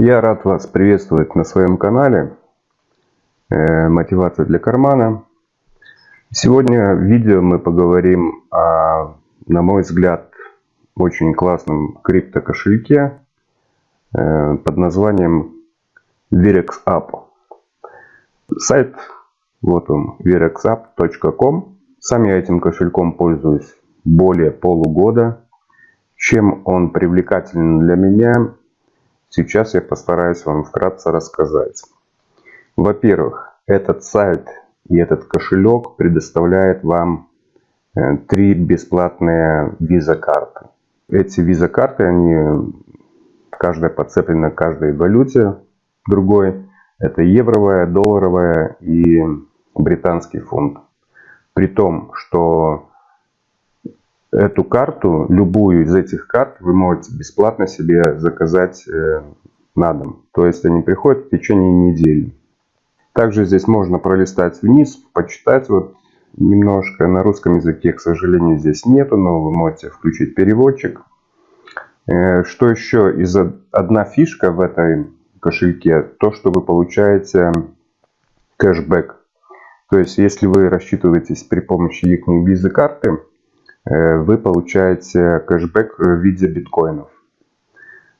Я рад вас приветствовать на своем канале э, Мотивация для кармана. Сегодня в видео мы поговорим о, на мой взгляд, очень классном криптокошельке э, под названием VirexApp. Сайт, вот он, virexapp.com. Сам я этим кошельком пользуюсь более полугода. Чем он привлекателен для меня, сейчас я постараюсь вам вкратце рассказать. Во-первых, этот сайт и этот кошелек предоставляет вам э, три бесплатные виза-карты. Эти виза-карты, они каждая подцеплена каждой валюте другой. Это евровая, долларовая и британский фунт. При том, что эту карту, любую из этих карт, вы можете бесплатно себе заказать э, на дом. То есть они приходят в течение недели. Также здесь можно пролистать вниз, почитать вот немножко. На русском языке, к сожалению, здесь нету, но вы можете включить переводчик. Э, что еще? Из одна фишка в этой кошельке, то, что вы получаете кэшбэк. То есть, если вы рассчитываетесь при помощи их визы карты, вы получаете кэшбэк в виде биткоинов.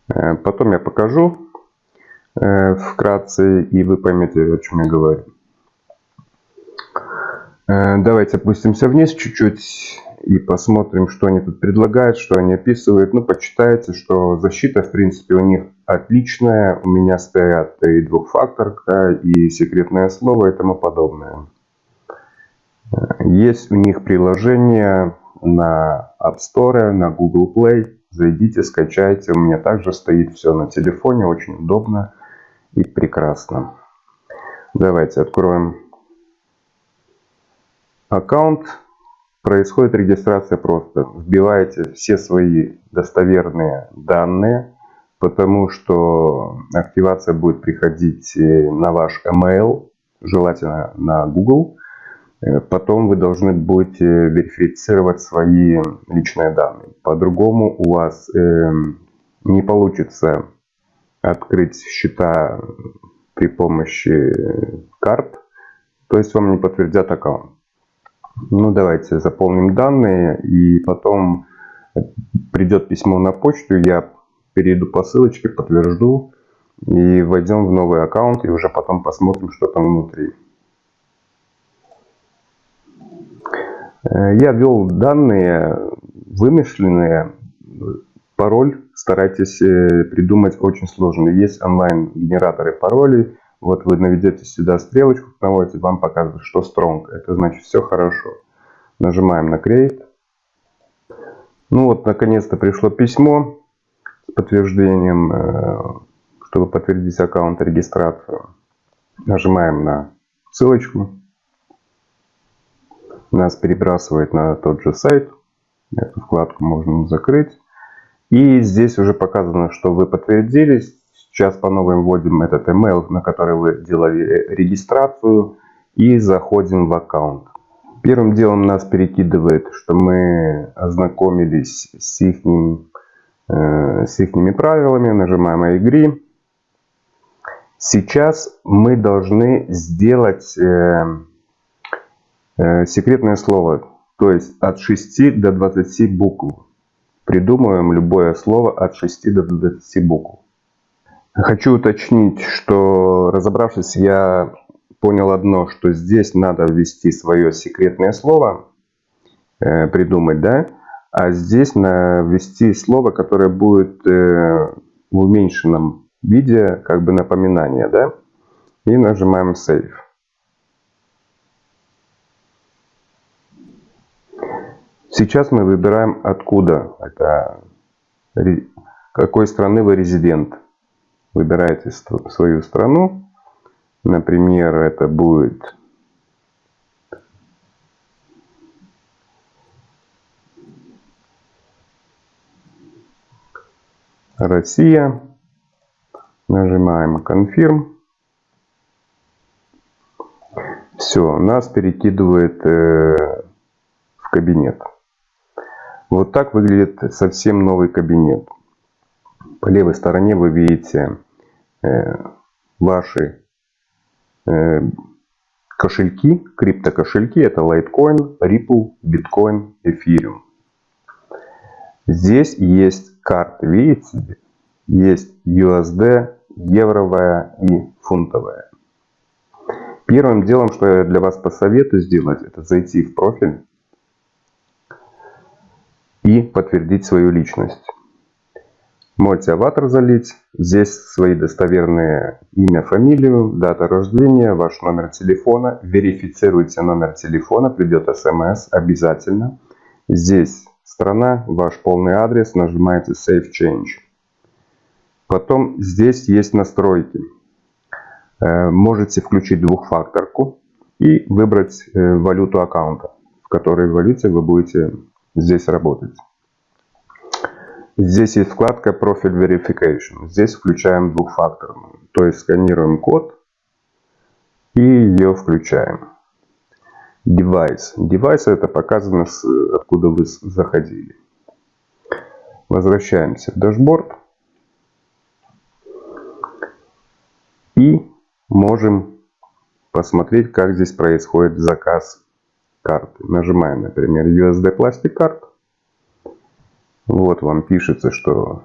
Э, потом я покажу вкратце, и вы поймете, о чем я говорю. Давайте опустимся вниз чуть-чуть и посмотрим, что они тут предлагают, что они описывают. Ну, почитайте, что защита, в принципе, у них отличная. У меня стоят и двухфакторка, и секретное слово и тому подобное. Есть у них приложение на App Store, на Google Play. Зайдите, скачайте. У меня также стоит все на телефоне. Очень удобно и прекрасно. Давайте откроем аккаунт происходит регистрация просто. Вбиваете все свои достоверные данные, потому что активация будет приходить э, на ваш email, желательно на Google. Э, потом вы должны будете верифицировать свои личные данные. По-другому у вас э, не получится открыть счета при помощи карт, то есть вам не подтвердят аккаунт. Ну, давайте заполним данные, и потом придет письмо на почту, я перейду по ссылочке, подтвержду, и войдем в новый аккаунт, и уже потом посмотрим, что там внутри. Я ввел данные вымышленные, пароль старайтесь э, придумать очень сложный. Есть онлайн-генераторы паролей, вот вы наведете сюда стрелочку, наводите, вам показывает, что strong. Это значит все хорошо. Нажимаем на create. Ну вот, наконец-то пришло письмо с подтверждением, э, чтобы подтвердить аккаунт регистрацию. Нажимаем на ссылочку. Нас перебрасывает на тот же сайт. Эту вкладку можно закрыть. И здесь уже показано, что вы подтвердились. Сейчас по новым вводим этот email, на который вы делали регистрацию. И заходим в аккаунт. Первым делом нас перекидывает, что мы ознакомились с их, э, с их правилами. Nажимаем «I agree». Сейчас мы должны сделать э, секретное слово, то есть от 6 до 20 букв. Придумываем любое слово от 6 до 20 букв. Хочу уточнить, что разобравшись, я понял одно, что здесь надо ввести свое секретное слово, э, придумать, да, а здесь на ввести слово, которое будет э, в уменьшенном виде, как бы напоминание, да, и нажимаем Save. Сейчас мы выбираем откуда, это какой страны вы резидент выбираете свою страну. Например, это будет Россия. Нажимаем Confirm. Все, нас перекидывает э, в кабинет. Вот так выглядит совсем новый кабинет. По левой стороне вы видите ваши кошельки, криптокошельки. Это Litecoin, Ripple, Bitcoin, Ethereum. Здесь есть карты, видите? Есть USD, евровая и фунтовая. Первым делом, что я для вас посоветую сделать, это зайти в профиль и подтвердить свою личность. Можете аватар залить. Здесь свои достоверные имя, фамилию, дата рождения, ваш номер телефона. Верифицируйте номер телефона, придет смс обязательно. Здесь страна, ваш полный адрес, нажимаете Save Change. Потом здесь есть настройки. Э, можете включить двухфакторку и выбрать э, валюту аккаунта, в которой валюте вы будете здесь работать. Здесь есть вкладка Profile Verification. Здесь включаем двухфакторную. То есть сканируем код и ее включаем. Device. Device это показано, откуда вы заходили. Возвращаемся в дашборд. И можем посмотреть, как здесь происходит заказ карты. Нажимаем, например, USD Plastic Card. Вот вам пишется, что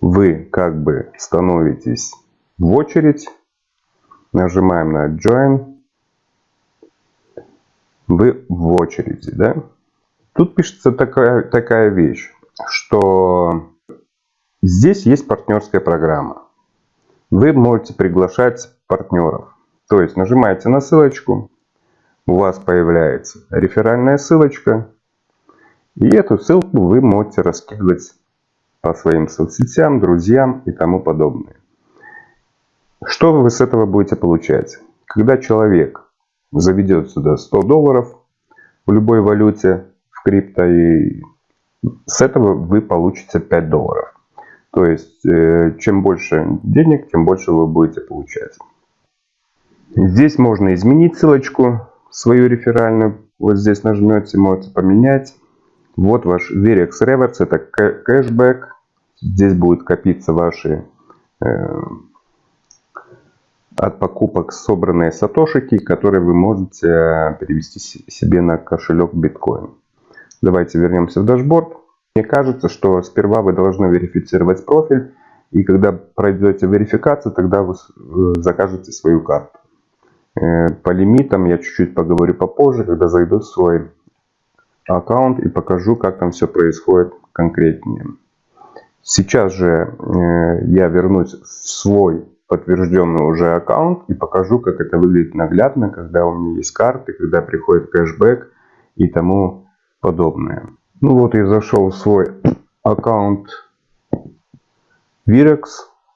вы как бы становитесь в очередь Нажимаем на Join. Вы в очереди, да? Тут пишется такая, такая вещь, что здесь есть партнерская программа. Вы можете приглашать партнеров. То есть нажимаете на ссылочку, у вас появляется реферальная ссылочка. И эту ссылку вы можете раскидывать по своим соцсетям, друзьям и тому подобное. Что вы с этого будете получать? Когда человек заведет сюда 100 долларов в любой валюте, в крипто, и с этого вы получите 5 долларов. То есть, э, чем больше денег, тем больше вы будете получать. Здесь можно изменить ссылочку свою реферальную. Вот здесь нажмете, можете поменять. Вот ваш Wirex Rewards, это кэшбэк. Здесь будут копиться ваши э, от покупок собранные сатошики, которые вы можете э, перевести себе на кошелек биткоин. Давайте вернемся в dashboard. Мне кажется, что сперва вы должны верифицировать профиль. И когда пройдете верификацию, тогда вы закажете свою карту. Э, по лимитам я чуть-чуть поговорю попозже, когда зайду в свой аккаунт и покажу, как там все происходит конкретнее. Сейчас же э, я вернусь в свой подтвержденный уже аккаунт и покажу, как это выглядит наглядно, когда у меня есть карты, когда приходит кэшбэк и тому подобное. Ну вот я зашел в свой аккаунт Virex,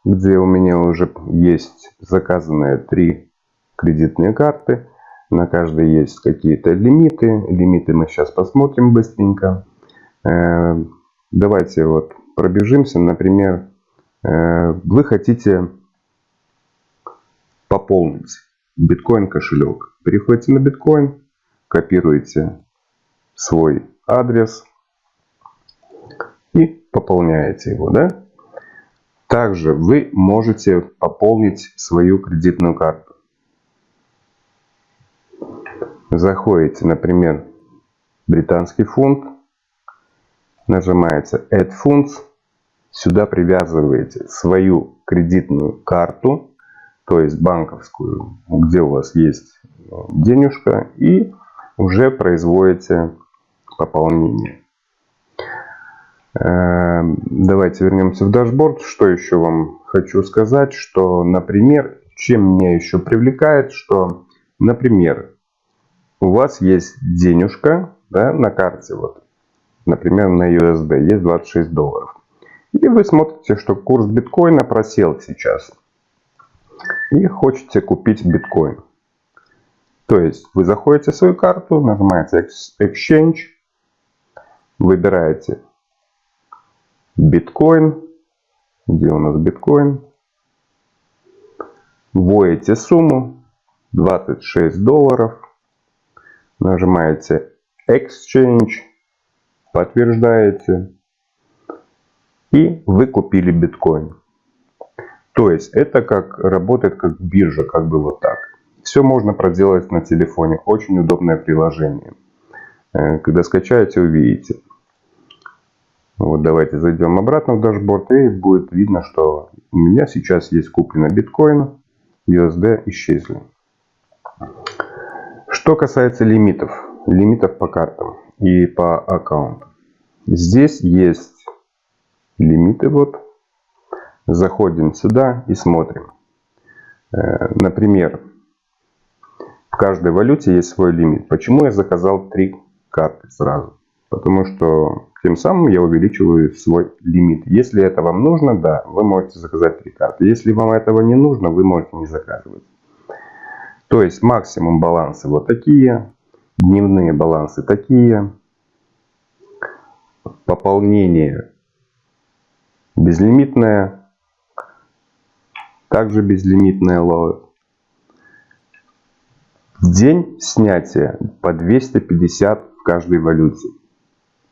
где у меня уже есть заказанные три кредитные карты. На каждой есть какие-то лимиты. Лимиты мы сейчас посмотрим быстренько. Э, давайте вот пробежимся. Например, э, вы хотите пополнить биткоин кошелек. Переходите на биткоин, копируете свой адрес и пополняете его. Да? Также вы можете пополнить свою кредитную карту. Заходите, например, британский фунт, нажимаете Add Funds, сюда привязываете свою кредитную карту то есть банковскую, где у вас есть денежка, и уже производите пополнение. Эм, давайте вернемся в дашборд. Что еще вам хочу сказать, что, например, чем меня еще привлекает, что, например, у вас есть денежка да, на карте, вот, например, на USD есть 26 долларов. И вы смотрите, что курс биткоина просел сейчас и хотите купить биткоин. То есть вы заходите в свою карту, нажимаете Exchange, выбираете биткоин, где у нас биткоин, вводите сумму 26 долларов, нажимаете Exchange, подтверждаете и вы купили биткоин. То есть это как работает как биржа, как бы вот так. Все можно проделать на телефоне. Очень удобное приложение. Э, когда скачаете, увидите. Вот давайте зайдем обратно в дашборд и будет видно, что у меня сейчас есть куплено биткоин, USD исчезли. Что касается лимитов, лимитов по картам и по аккаунтам. Здесь есть лимиты вот Заходим сюда и смотрим. Э, например, в каждой валюте есть свой лимит. Почему я заказал три карты сразу? Потому что тем самым я увеличиваю свой лимит. Если это вам нужно, да, вы можете заказать три карты. Если вам этого не нужно, вы можете не заказывать. То есть максимум балансы вот такие, дневные балансы такие, пополнение безлимитное также безлимитная ловит. В день снятия по 250 в каждой валюте.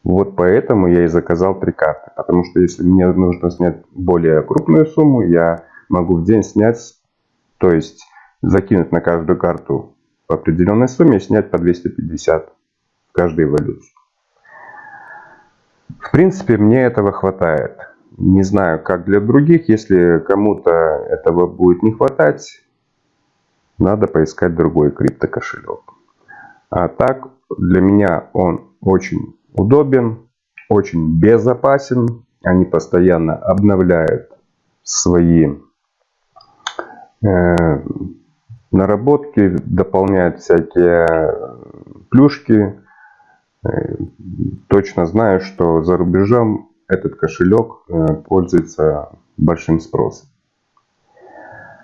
Вот поэтому я и заказал три карты. Потому что если мне нужно снять более крупную сумму, я могу в день снять, то есть закинуть на каждую карту по определенной сумме и снять по 250 в каждой валюте. В принципе, мне этого хватает. Не знаю, как для других. Если кому-то этого будет не хватать, надо поискать другой криптокошелек. А так, для меня он очень удобен, очень безопасен. Они постоянно обновляют свои э, наработки, дополняют всякие плюшки. Э, точно знаю, что за рубежом этот кошелек э, пользуется большим спросом.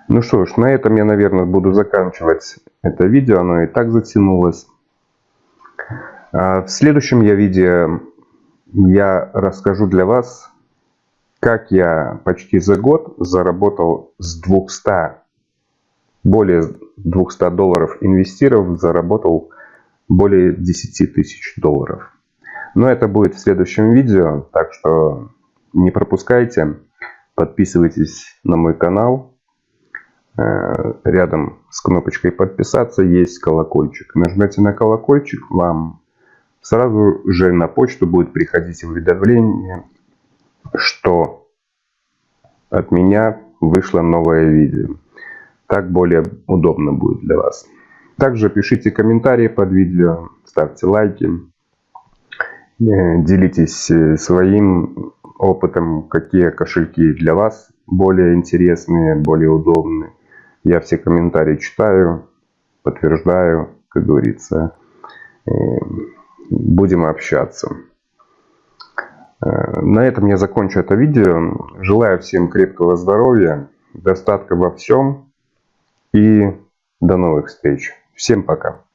Ну что ж, на этом я, наверное, буду заканчивать это видео. Оно и так затянулось. А в следующем я видео я расскажу для вас, как я почти за год заработал с 200, более 200 долларов инвестировав, заработал более 10 тысяч долларов. Но это будет в следующем видео, так что не пропускайте. Подписывайтесь на мой канал. Э, рядом с кнопочкой подписаться есть колокольчик. Нажмете на колокольчик, вам сразу же на почту будет приходить уведомление, что от меня вышло новое видео. Так более удобно будет для вас. Также пишите комментарии под видео, ставьте лайки. Э, делитесь э, своим опытом, какие кошельки для вас более интересные, более удобные. Я все комментарии читаю, подтверждаю, как говорится. Э, будем общаться. На этом я закончу это видео. Желаю всем крепкого здоровья, достатка во всем и до новых встреч. Всем пока.